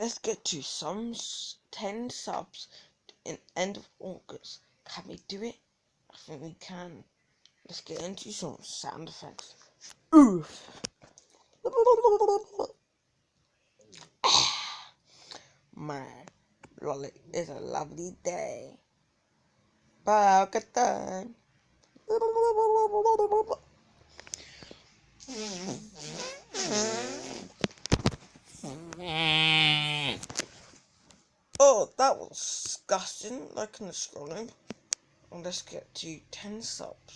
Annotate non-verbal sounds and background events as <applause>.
let's get to some 10 subs in end of August. Can we do it? I think we can. Let's get into some sound effects. Oof. <sighs> Man, it's a lovely day. Pakatan. <laughs> Oh, that was disgusting, like in the scrolling. let's get to 10 subs.